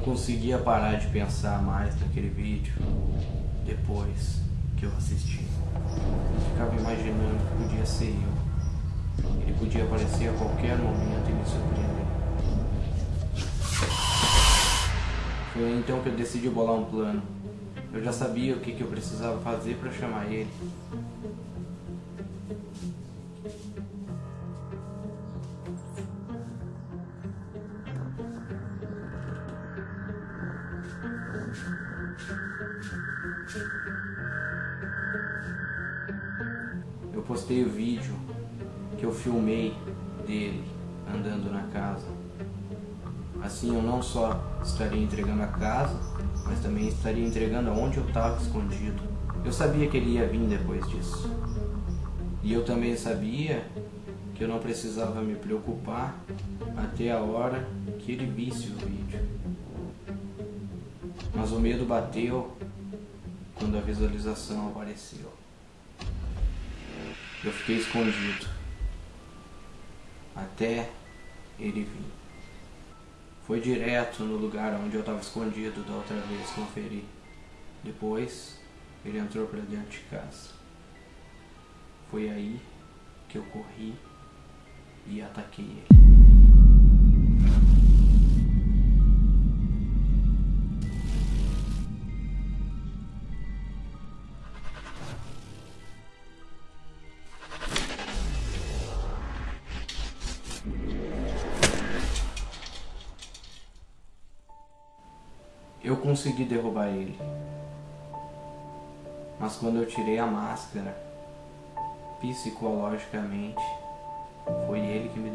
não conseguia parar de pensar mais naquele vídeo depois que eu assisti. Ficava imaginando que podia ser eu. Ele podia aparecer a qualquer momento e me surpreender. Foi então que eu decidi bolar um plano. Eu já sabia o que, que eu precisava fazer para chamar ele. Postei o vídeo que eu filmei dele andando na casa. Assim eu não só estaria entregando a casa, mas também estaria entregando aonde eu estava escondido. Eu sabia que ele ia vir depois disso. E eu também sabia que eu não precisava me preocupar até a hora que ele visse o vídeo. Mas o medo bateu quando a visualização apareceu. Eu fiquei escondido até ele vir. Foi direto no lugar onde eu estava escondido da outra vez conferi. Depois ele entrou para dentro de casa. Foi aí que eu corri e ataquei ele. Eu consegui derrubar ele. Mas quando eu tirei a máscara, psicologicamente, foi ele que me.